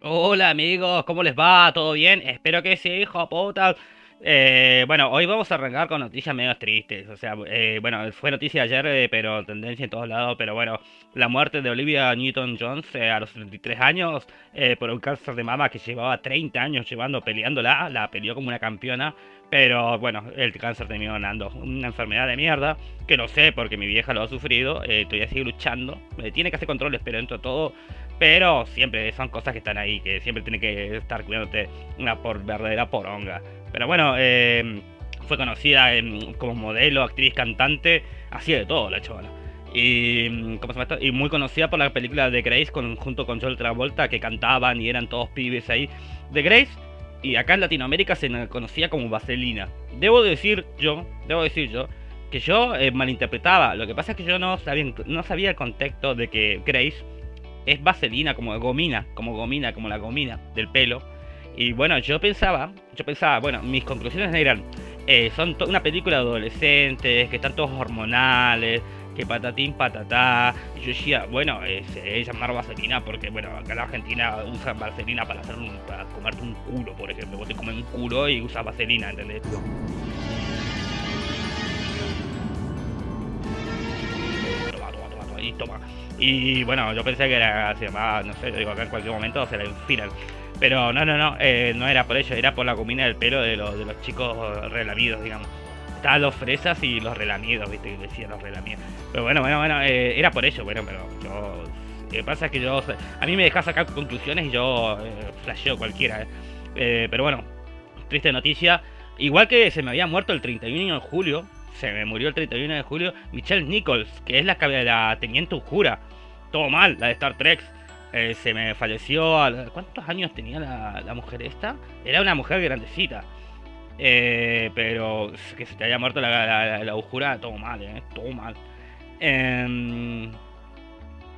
Hola amigos, ¿cómo les va? ¿Todo bien? Espero que sí, hijo puta. Eh, bueno, hoy vamos a arrancar con noticias medio tristes. O sea, eh, bueno, fue noticia ayer, eh, pero tendencia en todos lados. Pero bueno, la muerte de Olivia Newton-Jones a los 73 años por un cáncer de mama que llevaba 30 años llevando, peleándola. La peleó como una campeona. Pero bueno, el cáncer terminó ganando. Una enfermedad de mierda, que no sé porque mi vieja lo ha sufrido. todavía sigue luchando. tiene que hacer controles, pero dentro de todo pero siempre son cosas que están ahí, que siempre tiene que estar cuidándote una por verdadera poronga. Pero bueno, eh, fue conocida como modelo, actriz, cantante, así de todo la chavala. Y, ¿cómo se llama y muy conocida por la película de Grace junto con Joel Travolta, que cantaban y eran todos pibes ahí. De Grace, y acá en Latinoamérica se conocía como Vaselina. Debo decir yo, debo decir yo, que yo eh, malinterpretaba. Lo que pasa es que yo no sabía, no sabía el contexto de que Grace es vaselina, como gomina, como gomina, como la gomina del pelo. Y bueno, yo pensaba, yo pensaba, bueno, mis conclusiones eran, eh, son una película de adolescentes, que están todos hormonales, que patatín patatá. Y yo decía, bueno, eh, se debe llamar vaselina porque, bueno, acá en Argentina usan vaselina para hacer un, para comerte un culo, por ejemplo. Vos te comes un culo y usas vaselina, ¿entendés? Y toma. Y bueno, yo pensé que era, se llamaba, no sé, digo, acá en cualquier momento se un final. Pero no, no, no, eh, no era por ello, era por la comida del pelo de, los, de los chicos relamidos, digamos. Estaban los fresas y los relamidos, viste, que decían los relamidos. Pero bueno, bueno, bueno, eh, era por ello, bueno, pero yo... Lo pasa es que yo... A mí me deja sacar conclusiones y yo eh, flasheo cualquiera. Pero bueno, triste noticia. Igual que se me había muerto el 31 de julio, se me murió el 31 de julio Michelle Nichols, que es la, la teniente Ujura. Todo mal, la de Star Trek. Eh, se me falleció. A, ¿Cuántos años tenía la, mujer esta? Era una mujer grandecita. Eh, pero que se te haya muerto la, la, Ujura, todo mal, eh, todo mal. Em,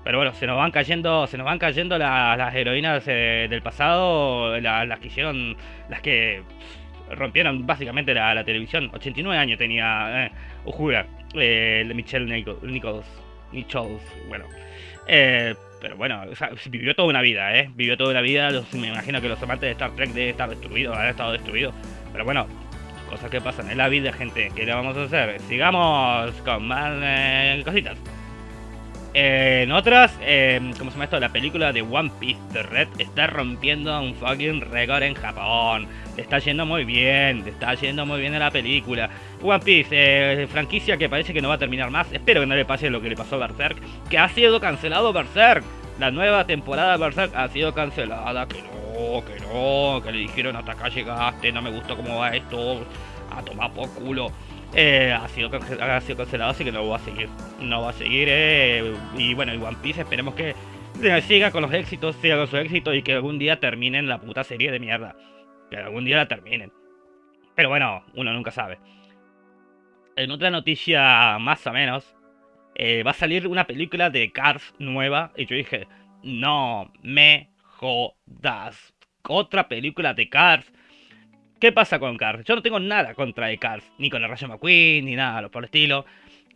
pero bueno, se nos van cayendo, se nos van cayendo las heroínas del pasado, las que hicieron, las que rompieron básicamente la, televisión. 89 años tenía eh, Ujura, eh, Michelle Nichols, Nichols, bueno. Eh, pero bueno, vivió toda una vida, ¿eh? Vivió toda una vida. me imagino que los amantes de Star Trek deben estar destruidos, han estado destruidos. Pero bueno, cosas que pasan en la vida, gente. ¿Qué le vamos a hacer? Sigamos con más eh, cositas en otras, eh, ¿cómo se llama esto? La película de One Piece de Red está rompiendo un fucking récord en Japón. Está yendo muy bien, está yendo muy bien en la película. One Piece, eh, franquicia que parece que no va a terminar más. Espero que no le pase lo que le pasó a Berserk, que ha sido cancelado Berserk. La nueva temporada de Berserk ha sido cancelada. Que no, que no, que le dijeron hasta acá llegaste, no me gustó cómo va esto. A tomar por culo. Eh, ha, sido ha sido cancelado, así que no va a seguir. No va a seguir. Eh, y bueno, y One Piece esperemos que siga con los éxitos, siga con su éxito y que algún día terminen la puta serie de mierda. Que algún día la terminen. Pero bueno, uno nunca sabe. En otra noticia más o menos, eh, va a salir una película de Cars nueva. Y yo dije, no me jodas. Otra película de Cars. ¿Qué pasa con Cars? Yo no tengo nada contra de Cars, ni con el Rayo McQueen, ni nada por el estilo.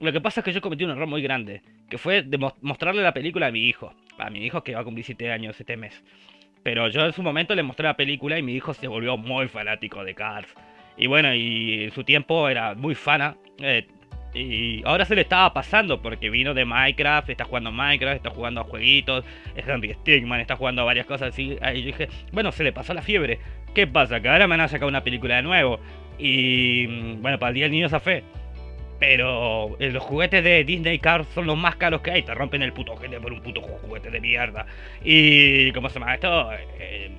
Lo que pasa es que yo cometí un error muy grande, que fue de mostrarle la película a mi hijo. A mi hijo que va a cumplir 7 años este mes. Pero yo en su momento le mostré la película y mi hijo se volvió muy fanático de Cars. Y bueno, y en su tiempo era muy fana. Eh, y ahora se le estaba pasando porque vino de Minecraft, está jugando Minecraft, está jugando a jueguitos, es Henry Stigman, está jugando a varias cosas así. Y yo dije, bueno, se le pasó la fiebre. ¿Qué pasa? Que ahora me van a sacar una película de nuevo. Y mm, bueno, para el Día del Niño se fe. Pero eh, los juguetes de Disney Cars son los más caros que hay. Te rompen el puto ojete por un puto juguete de mierda. Y ¿cómo se llama esto? Eh,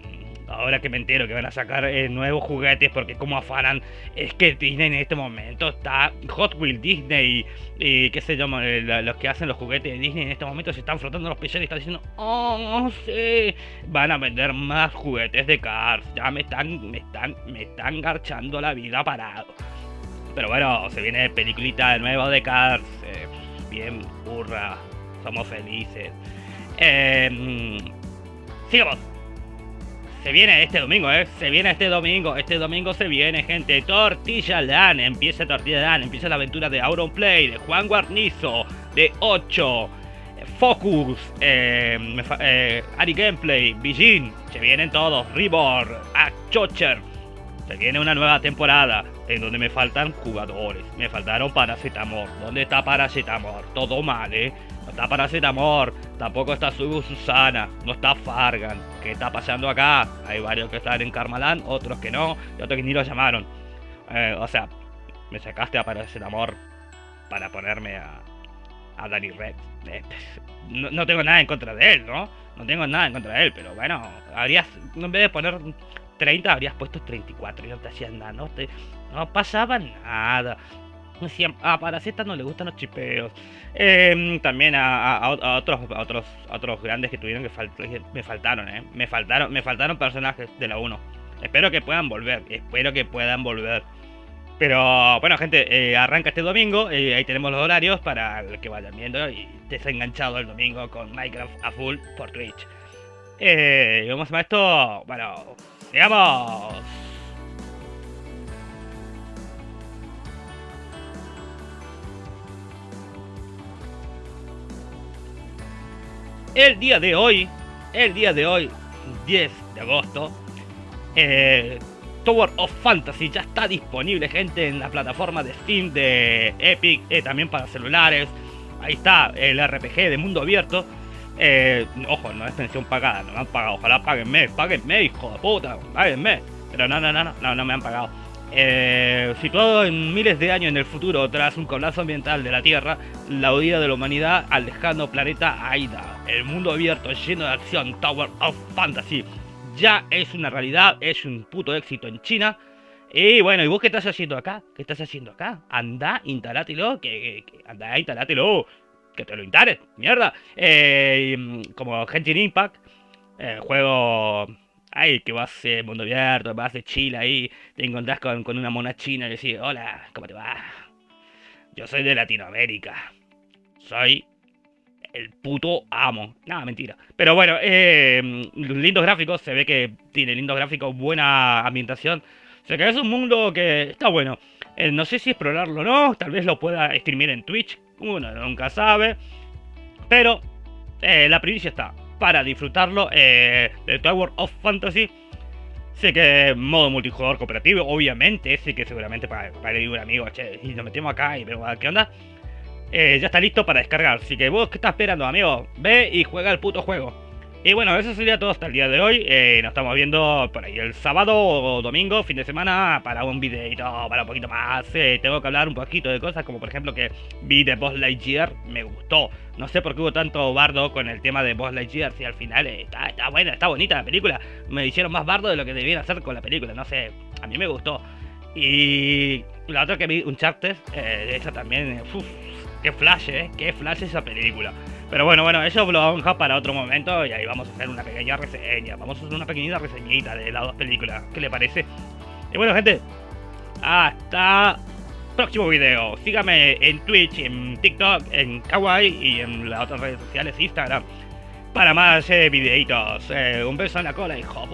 ahora que me entero que van a sacar eh, nuevos juguetes porque como afanan es que Disney en este momento está Hot Wheels Disney y, qué sé yo eh, los que hacen los juguetes de Disney en este momento se están frotando los pezones y están diciendo oh sí van a vender más juguetes de Cars ya me están me están me están garchando la vida parado pero bueno se viene peliculita de nuevo de Cars eh, bien burra somos felices. Eh, sigamos se viene este domingo, ¿eh? Se viene este domingo. Este domingo se viene, gente. Tortilla Land. Empieza Tortilla Land. Empieza la aventura de Auron Play, de Juan Guarnizo, de 8. Focus, eh, me fa- eh, Ari Gameplay, Bijin, se vienen todos, Reborn, Chocher. Se viene una nueva temporada en donde me faltan jugadores. Me faltaron Paracetamor. ¿Dónde está Paracetamor? Todo mal, ¿eh? No está Paracetamor. Tampoco está Subu Susana. No está Fargan. ¿Qué está pasando acá? Hay varios que están en Karmaland, otros que no, y otros que ni lo llamaron. Eh, o sea, me sacaste a Paracetamor para ponerme a, a Danny Red. Eh, no, no tengo nada en contra de él, ¿no? No tengo nada en contra de él, pero bueno, habrías, en vez de poner 30, habrías puesto 34 y no te hacían nada, no, te, no pasaba nada. Decían, ah, para Z no le gustan los chipeos. Eh, también a, otros, otros otros grandes que tuvieron que, fal- me faltaron, ¿eh? Me faltaron, me faltaron personajes de la 1. Espero que puedan volver, espero que puedan volver. Pero bueno, gente, eh, arranca este domingo. eh, ahí tenemos los horarios para que vayan viendo y desenganchado el domingo con Minecraft a full por Twitch. Eh, vamos a esto. Bueno, sigamos. El día de hoy, el día de hoy, 10 de agosto, eh, Tower of Fantasy ya está disponible, gente, en la plataforma de Steam de Epic, eh, también para celulares. Ahí está el RPG de mundo abierto. Eh, ojo, no es pensión pagada, no me han pagado. Ojalá páguenme, páguenme, hijo de puta, páguenme. Pero no, no, no, no, no, me han pagado. Eh, situado en miles de años en el futuro, tras un colapso ambiental de la Tierra, la huida de la humanidad al lejano planeta Aida. El mundo abierto lleno de acción, Tower of Fantasy ya es una realidad, es un puto éxito en China. Y bueno, ¿y vos qué estás haciendo acá? ¿Qué estás haciendo acá? Anda, instalátelo, que, que, que anda, instalátelo, que te lo instales, mierda. Eh, mm, como Genshin Impact, eh, juego ahí que vas eh, mundo abierto, vas de Chile ahí, te encontrás con, con una mona china y decís, hola, ¿cómo te va? Yo soy de Latinoamérica. Soy el puto amo. Nada, mentira. Pero bueno, eh, lindos gráficos. Se ve que tiene lindos gráficos, buena ambientación. O sea que es un mundo que está bueno. Eh, no sé si explorarlo o no. Tal vez lo pueda streamear en Twitch. Uno nunca sabe. Pero eh, la primicia está. Para disfrutarlo eh, de Tower of Fantasy. Sé que modo multijugador cooperativo, obviamente. Sé que seguramente para, para ir un amigo, y nos metemos acá y vemos qué onda. Eh, ya está listo para descargar. Así que vos, ¿qué estás esperando, amigo? Ve y juega el puto juego. Y bueno, eso sería todo hasta el día de hoy. Eh, nos estamos viendo por ahí el sábado o domingo, fin de semana, para un videito, para un poquito más. Eh, tengo que hablar un poquito de cosas, como por ejemplo que vi de Boss Lightyear, me gustó. No sé por qué hubo tanto bardo con el tema de Boss Lightyear, si al final eh, está, buena, está bonita la película. Me hicieron más bardo de lo que debían hacer con la película, no sé, a mí me gustó. Y la otra que vi, Uncharted, eh, esa también, eh, uf, qué flash, eh, qué flash esa película. Pero bueno, bueno, eso lo vamos a para otro momento y ahí vamos a hacer una pequeña reseña. Vamos a hacer una pequeñita reseñita de las dos películas. ¿Qué le parece? Y bueno, gente, hasta próximo video. Sígame en Twitch, en TikTok, en Kawaii y en las otras redes sociales, Instagram, para más eh, videitos. Eh, un beso en la cola, hijo.